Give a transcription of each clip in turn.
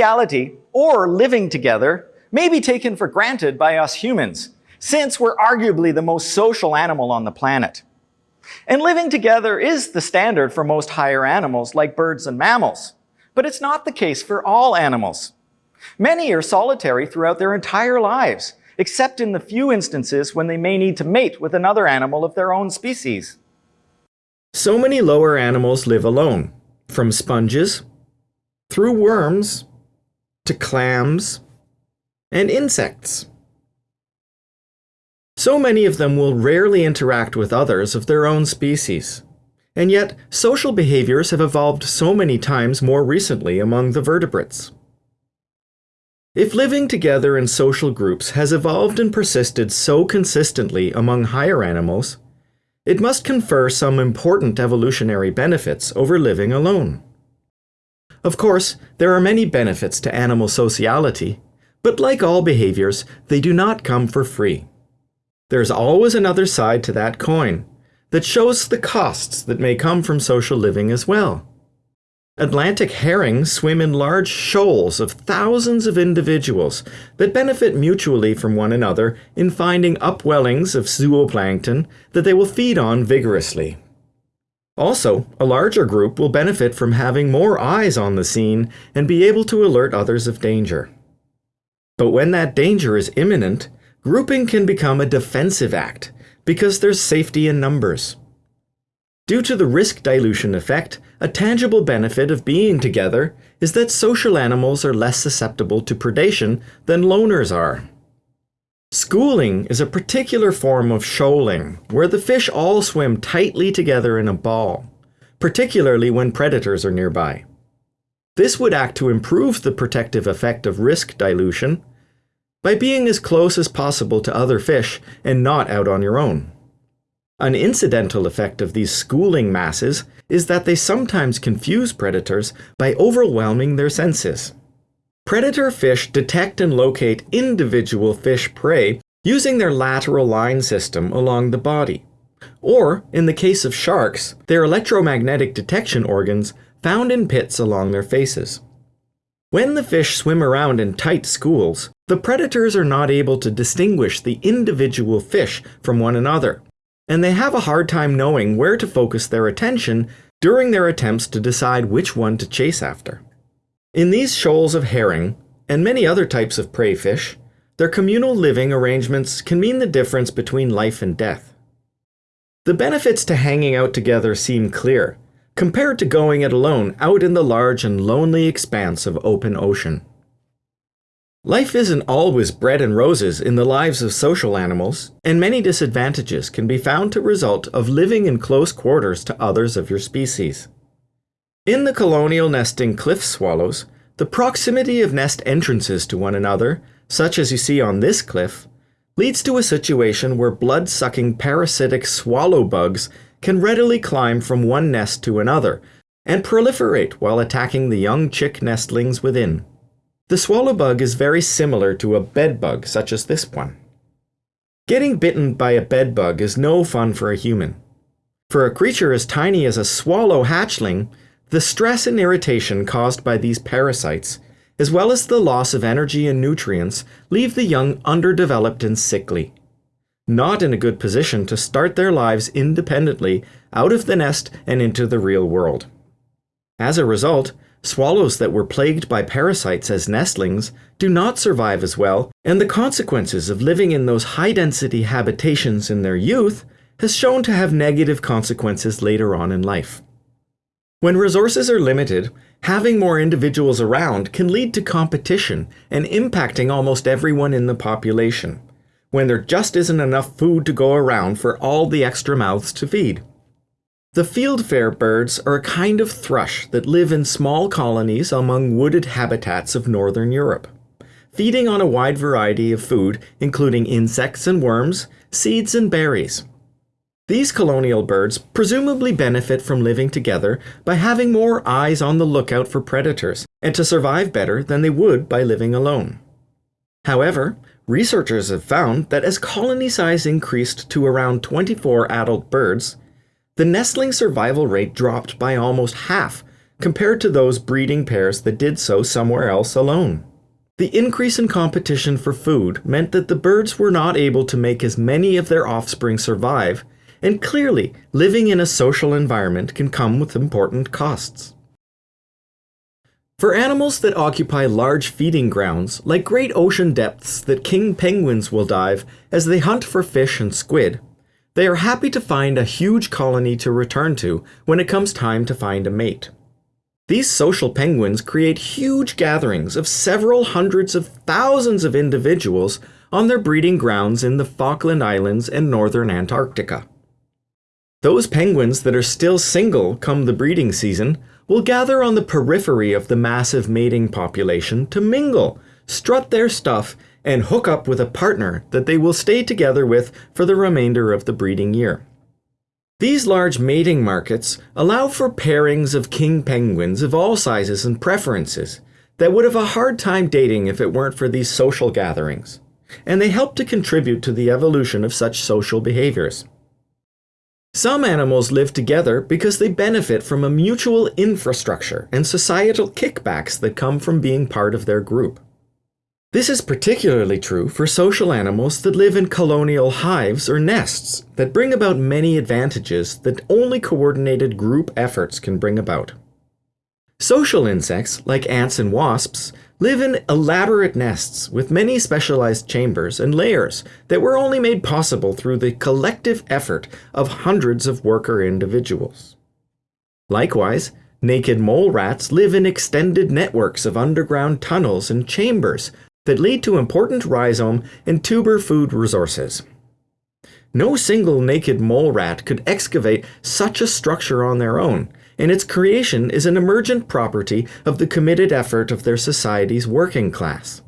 Sociality, or living together, may be taken for granted by us humans, since we're arguably the most social animal on the planet. And living together is the standard for most higher animals like birds and mammals. But it's not the case for all animals. Many are solitary throughout their entire lives, except in the few instances when they may need to mate with another animal of their own species. So many lower animals live alone, from sponges, through worms, to clams, and insects. So many of them will rarely interact with others of their own species. And yet, social behaviors have evolved so many times more recently among the vertebrates. If living together in social groups has evolved and persisted so consistently among higher animals, it must confer some important evolutionary benefits over living alone. Of course, there are many benefits to animal sociality, but like all behaviors, they do not come for free. There's always another side to that coin that shows the costs that may come from social living as well. Atlantic herring swim in large shoals of thousands of individuals that benefit mutually from one another in finding upwellings of zooplankton that they will feed on vigorously. Also, a larger group will benefit from having more eyes on the scene and be able to alert others of danger. But when that danger is imminent, grouping can become a defensive act because there's safety in numbers. Due to the risk dilution effect, a tangible benefit of being together is that social animals are less susceptible to predation than loners are. Schooling is a particular form of shoaling, where the fish all swim tightly together in a ball, particularly when predators are nearby. This would act to improve the protective effect of risk dilution by being as close as possible to other fish and not out on your own. An incidental effect of these schooling masses is that they sometimes confuse predators by overwhelming their senses. Predator fish detect and locate individual fish prey using their lateral line system along the body. Or, in the case of sharks, their electromagnetic detection organs found in pits along their faces. When the fish swim around in tight schools, the predators are not able to distinguish the individual fish from one another, and they have a hard time knowing where to focus their attention during their attempts to decide which one to chase after. In these shoals of herring, and many other types of prey fish, their communal living arrangements can mean the difference between life and death. The benefits to hanging out together seem clear, compared to going it alone out in the large and lonely expanse of open ocean. Life isn't always bread and roses in the lives of social animals, and many disadvantages can be found to result of living in close quarters to others of your species. In the colonial nesting cliff swallows, the proximity of nest entrances to one another, such as you see on this cliff, leads to a situation where blood-sucking parasitic swallow bugs can readily climb from one nest to another and proliferate while attacking the young chick nestlings within. The swallow bug is very similar to a bed bug such as this one. Getting bitten by a bed bug is no fun for a human. For a creature as tiny as a swallow hatchling, the stress and irritation caused by these parasites, as well as the loss of energy and nutrients, leave the young underdeveloped and sickly not in a good position to start their lives independently out of the nest and into the real world. As a result, swallows that were plagued by parasites as nestlings do not survive as well, and the consequences of living in those high-density habitations in their youth has shown to have negative consequences later on in life. When resources are limited, having more individuals around can lead to competition and impacting almost everyone in the population when there just isn't enough food to go around for all the extra mouths to feed. The fieldfare birds are a kind of thrush that live in small colonies among wooded habitats of northern Europe, feeding on a wide variety of food including insects and worms, seeds and berries. These colonial birds presumably benefit from living together by having more eyes on the lookout for predators and to survive better than they would by living alone. However, Researchers have found that as colony size increased to around 24 adult birds, the nestling survival rate dropped by almost half compared to those breeding pairs that did so somewhere else alone. The increase in competition for food meant that the birds were not able to make as many of their offspring survive, and clearly, living in a social environment can come with important costs. For animals that occupy large feeding grounds, like great ocean depths that king penguins will dive as they hunt for fish and squid, they are happy to find a huge colony to return to when it comes time to find a mate. These social penguins create huge gatherings of several hundreds of thousands of individuals on their breeding grounds in the Falkland Islands and northern Antarctica. Those penguins that are still single come the breeding season will gather on the periphery of the massive mating population to mingle, strut their stuff, and hook up with a partner that they will stay together with for the remainder of the breeding year. These large mating markets allow for pairings of king penguins of all sizes and preferences that would have a hard time dating if it weren't for these social gatherings, and they help to contribute to the evolution of such social behaviors. Some animals live together because they benefit from a mutual infrastructure and societal kickbacks that come from being part of their group. This is particularly true for social animals that live in colonial hives or nests that bring about many advantages that only coordinated group efforts can bring about. Social insects, like ants and wasps, live in elaborate nests with many specialized chambers and layers that were only made possible through the collective effort of hundreds of worker individuals. Likewise, naked mole rats live in extended networks of underground tunnels and chambers that lead to important rhizome and tuber food resources. No single naked mole rat could excavate such a structure on their own, and its creation is an emergent property of the committed effort of their society's working class.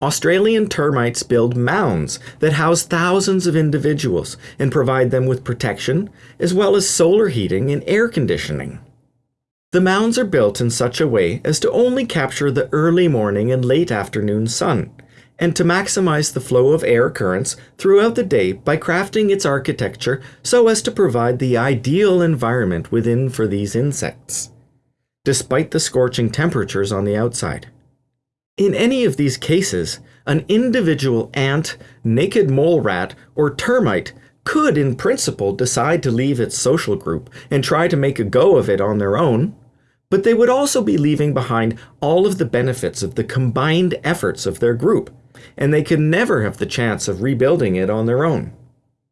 Australian termites build mounds that house thousands of individuals and provide them with protection, as well as solar heating and air conditioning. The mounds are built in such a way as to only capture the early morning and late afternoon sun, and to maximize the flow of air currents throughout the day by crafting its architecture so as to provide the ideal environment within for these insects, despite the scorching temperatures on the outside. In any of these cases, an individual ant, naked mole rat, or termite could, in principle, decide to leave its social group and try to make a go of it on their own, but they would also be leaving behind all of the benefits of the combined efforts of their group, and they could never have the chance of rebuilding it on their own.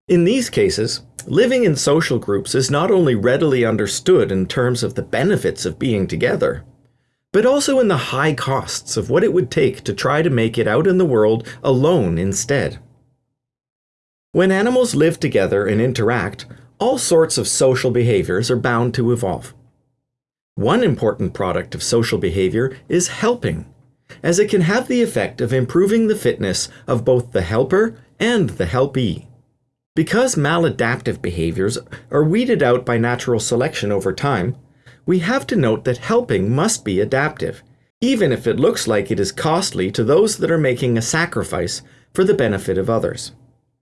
In these cases, living in social groups is not only readily understood in terms of the benefits of being together, but also in the high costs of what it would take to try to make it out in the world alone instead. When animals live together and interact, all sorts of social behaviors are bound to evolve. One important product of social behavior is helping, as it can have the effect of improving the fitness of both the helper and the helpee. Because maladaptive behaviors are weeded out by natural selection over time, we have to note that helping must be adaptive, even if it looks like it is costly to those that are making a sacrifice for the benefit of others.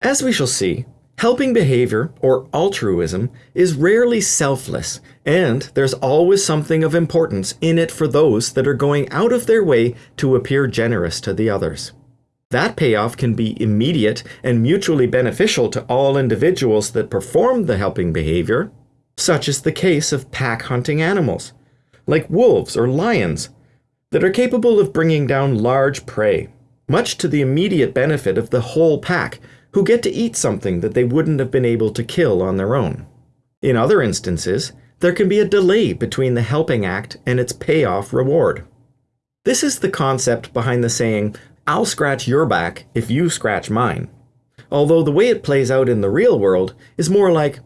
As we shall see, Helping behavior, or altruism, is rarely selfless, and there's always something of importance in it for those that are going out of their way to appear generous to the others. That payoff can be immediate and mutually beneficial to all individuals that perform the helping behavior, such is the case of pack hunting animals, like wolves or lions, that are capable of bringing down large prey, much to the immediate benefit of the whole pack who get to eat something that they wouldn't have been able to kill on their own. In other instances, there can be a delay between the helping act and its payoff reward. This is the concept behind the saying, I'll scratch your back if you scratch mine. Although the way it plays out in the real world is more like,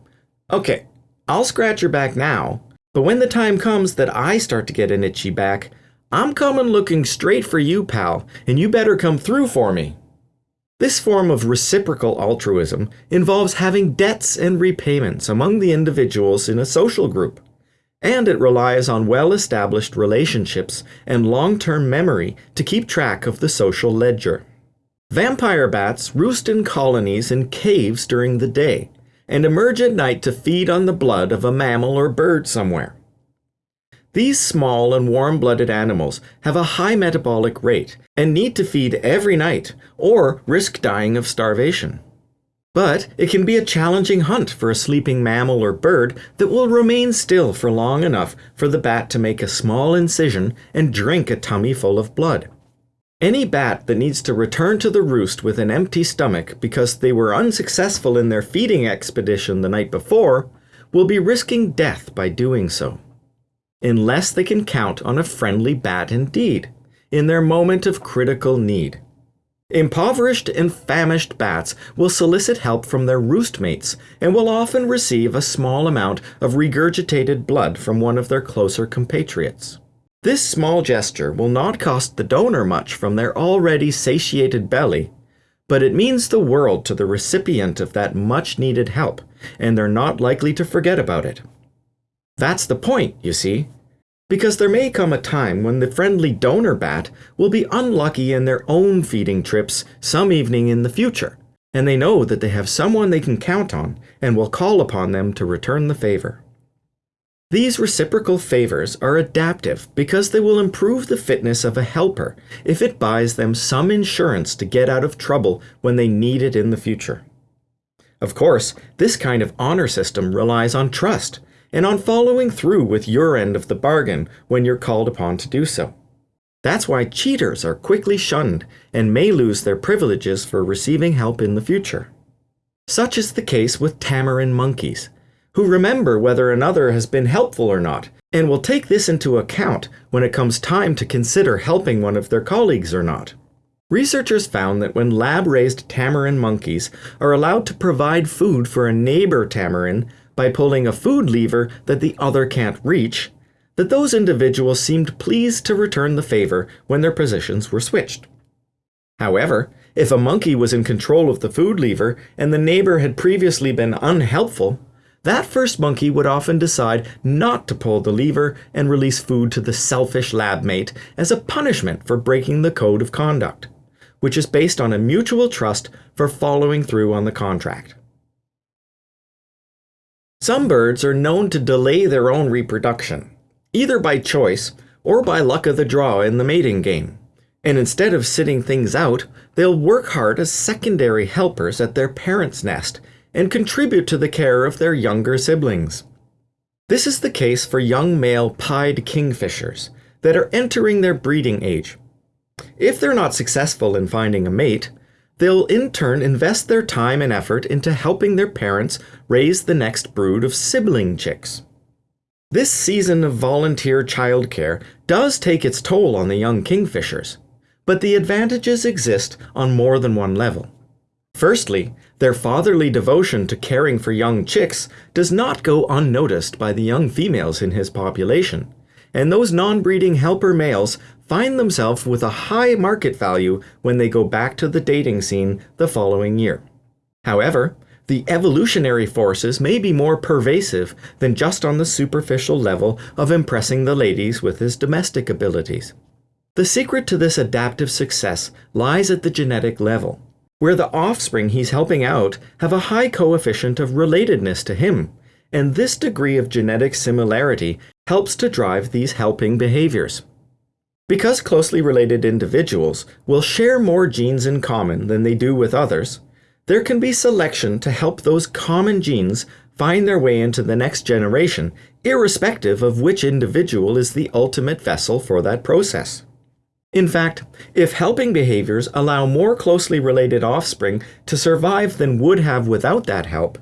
okay, I'll scratch your back now, but when the time comes that I start to get an itchy back, I'm coming looking straight for you, pal, and you better come through for me. This form of reciprocal altruism involves having debts and repayments among the individuals in a social group, and it relies on well established relationships and long term memory to keep track of the social ledger. Vampire bats roost in colonies in caves during the day and emerge at night to feed on the blood of a mammal or bird somewhere. These small and warm blooded animals have a high metabolic rate and need to feed every night or risk dying of starvation. But it can be a challenging hunt for a sleeping mammal or bird that will remain still for long enough for the bat to make a small incision and drink a tummy full of blood. Any bat that needs to return to the roost with an empty stomach because they were unsuccessful in their feeding expedition the night before will be risking death by doing so. Unless they can count on a friendly bat indeed, in their moment of critical need. Impoverished and famished bats will solicit help from their roost mates and will often receive a small amount of regurgitated blood from one of their closer compatriots. This small gesture will not cost the donor much from their already satiated belly, but it means the world to the recipient of that much needed help, and they're not likely to forget about it. That's the point, you see. Because there may come a time when the friendly donor bat will be unlucky in their own feeding trips some evening in the future, and they know that they have someone they can count on and will call upon them to return the favor. These reciprocal favors are adaptive because they will improve the fitness of a helper if it buys them some insurance to get out of trouble when they need it in the future. Of course, this kind of honor system relies on trust and on following through with your end of the bargain when you're called upon to do so. That's why cheaters are quickly shunned and may lose their privileges for receiving help in the future. Such is the case with tamarin monkeys, who remember whether another has been helpful or not, and will take this into account when it comes time to consider helping one of their colleagues or not. Researchers found that when lab-raised tamarin monkeys are allowed to provide food for a neighbor tamarin by pulling a food lever that the other can't reach, that those individuals seemed pleased to return the favor when their positions were switched. However, if a monkey was in control of the food lever and the neighbor had previously been unhelpful, that first monkey would often decide not to pull the lever and release food to the selfish lab mate as a punishment for breaking the code of conduct, which is based on a mutual trust for following through on the contract. Some birds are known to delay their own reproduction, either by choice or by luck of the draw in the mating game. And instead of sitting things out, they'll work hard as secondary helpers at their parent's nest and contribute to the care of their younger siblings. This is the case for young male pied kingfishers that are entering their breeding age. If they're not successful in finding a mate, they'll in turn invest their time and effort into helping their parents raise the next brood of sibling chicks. This season of volunteer childcare does take its toll on the young kingfishers, but the advantages exist on more than one level. Firstly, their fatherly devotion to caring for young chicks does not go unnoticed by the young females in his population, and those non-breeding helper males find themselves with a high market value when they go back to the dating scene the following year. However, the evolutionary forces may be more pervasive than just on the superficial level of impressing the ladies with his domestic abilities. The secret to this adaptive success lies at the genetic level where the offspring he's helping out have a high coefficient of relatedness to him, and this degree of genetic similarity helps to drive these helping behaviors. Because closely related individuals will share more genes in common than they do with others, there can be selection to help those common genes find their way into the next generation, irrespective of which individual is the ultimate vessel for that process. In fact, if helping behaviors allow more closely related offspring to survive than would have without that help,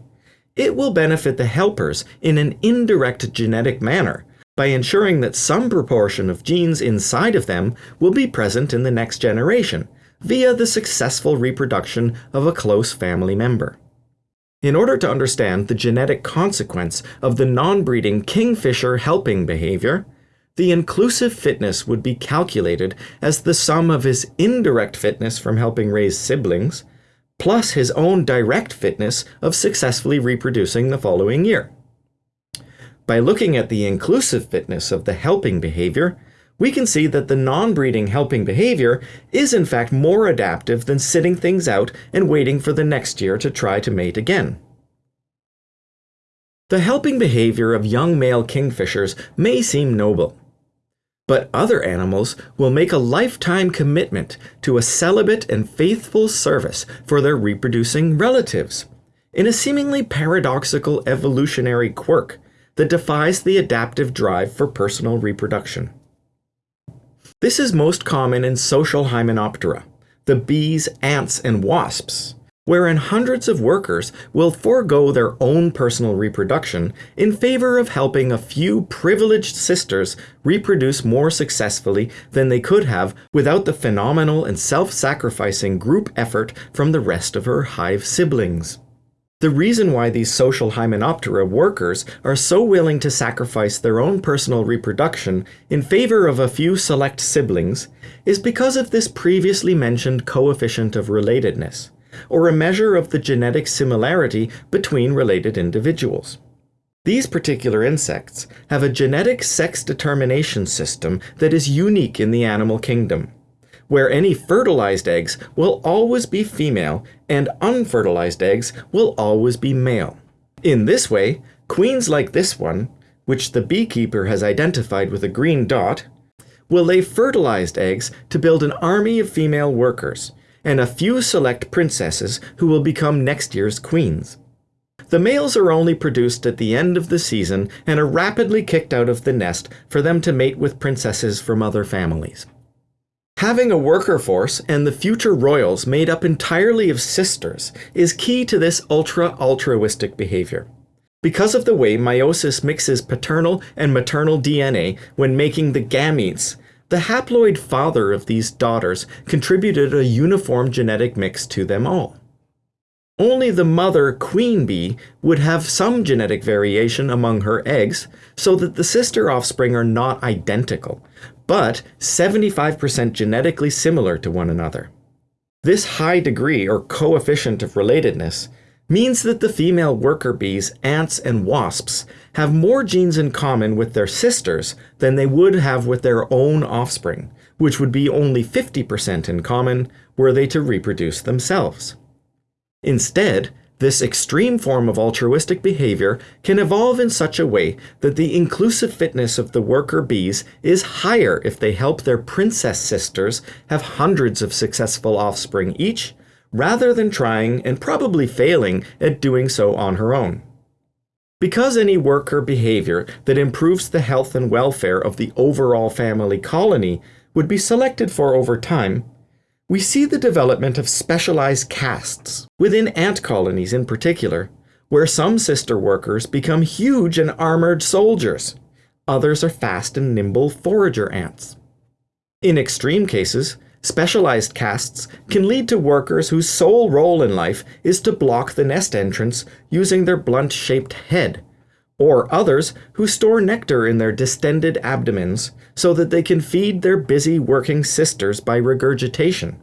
it will benefit the helpers in an indirect genetic manner by ensuring that some proportion of genes inside of them will be present in the next generation via the successful reproduction of a close family member. In order to understand the genetic consequence of the non-breeding kingfisher helping behavior, the inclusive fitness would be calculated as the sum of his indirect fitness from helping raise siblings, plus his own direct fitness of successfully reproducing the following year. By looking at the inclusive fitness of the helping behavior, we can see that the non-breeding helping behavior is in fact more adaptive than sitting things out and waiting for the next year to try to mate again. The helping behavior of young male kingfishers may seem noble. But other animals will make a lifetime commitment to a celibate and faithful service for their reproducing relatives, in a seemingly paradoxical evolutionary quirk that defies the adaptive drive for personal reproduction. This is most common in social hymenoptera, the bees, ants, and wasps, wherein hundreds of workers will forego their own personal reproduction in favor of helping a few privileged sisters reproduce more successfully than they could have without the phenomenal and self-sacrificing group effort from the rest of her hive siblings. The reason why these social hymenoptera workers are so willing to sacrifice their own personal reproduction in favor of a few select siblings is because of this previously mentioned coefficient of relatedness or a measure of the genetic similarity between related individuals. These particular insects have a genetic sex determination system that is unique in the animal kingdom, where any fertilized eggs will always be female and unfertilized eggs will always be male. In this way, queens like this one, which the beekeeper has identified with a green dot, will lay fertilized eggs to build an army of female workers, and a few select princesses who will become next year's queens. The males are only produced at the end of the season and are rapidly kicked out of the nest for them to mate with princesses from other families. Having a worker force and the future royals made up entirely of sisters is key to this ultra-altruistic behavior. Because of the way meiosis mixes paternal and maternal DNA when making the gametes, the haploid father of these daughters contributed a uniform genetic mix to them all. Only the mother queen bee would have some genetic variation among her eggs so that the sister offspring are not identical, but 75% genetically similar to one another. This high degree or coefficient of relatedness means that the female worker bees, ants, and wasps have more genes in common with their sisters than they would have with their own offspring, which would be only 50% in common were they to reproduce themselves. Instead, this extreme form of altruistic behavior can evolve in such a way that the inclusive fitness of the worker bees is higher if they help their princess sisters have hundreds of successful offspring each rather than trying and probably failing at doing so on her own. Because any worker behavior that improves the health and welfare of the overall family colony would be selected for over time, we see the development of specialized castes, within ant colonies in particular, where some sister workers become huge and armored soldiers. Others are fast and nimble forager ants. In extreme cases, Specialized castes can lead to workers whose sole role in life is to block the nest entrance using their blunt-shaped head, or others who store nectar in their distended abdomens so that they can feed their busy working sisters by regurgitation,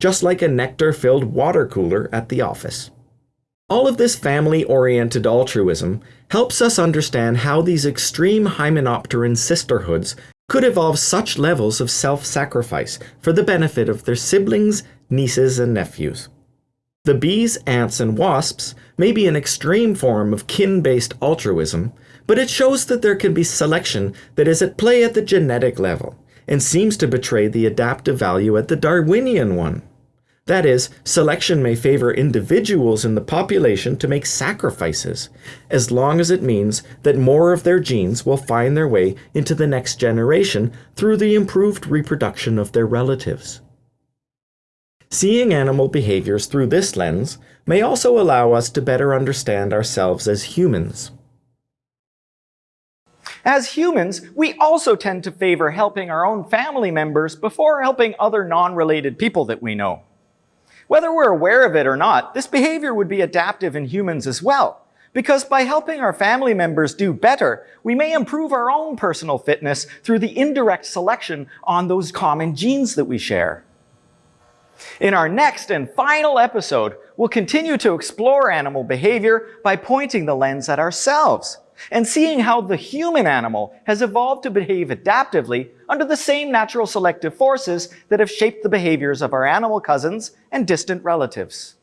just like a nectar-filled water cooler at the office. All of this family-oriented altruism helps us understand how these extreme hymenopteran sisterhoods could evolve such levels of self-sacrifice for the benefit of their siblings, nieces, and nephews. The bees, ants, and wasps may be an extreme form of kin-based altruism, but it shows that there can be selection that is at play at the genetic level, and seems to betray the adaptive value at the Darwinian one. That is, selection may favor individuals in the population to make sacrifices, as long as it means that more of their genes will find their way into the next generation through the improved reproduction of their relatives. Seeing animal behaviors through this lens may also allow us to better understand ourselves as humans. As humans, we also tend to favor helping our own family members before helping other non-related people that we know. Whether we're aware of it or not, this behavior would be adaptive in humans as well. Because by helping our family members do better, we may improve our own personal fitness through the indirect selection on those common genes that we share. In our next and final episode, we'll continue to explore animal behavior by pointing the lens at ourselves and seeing how the human animal has evolved to behave adaptively under the same natural selective forces that have shaped the behaviors of our animal cousins and distant relatives.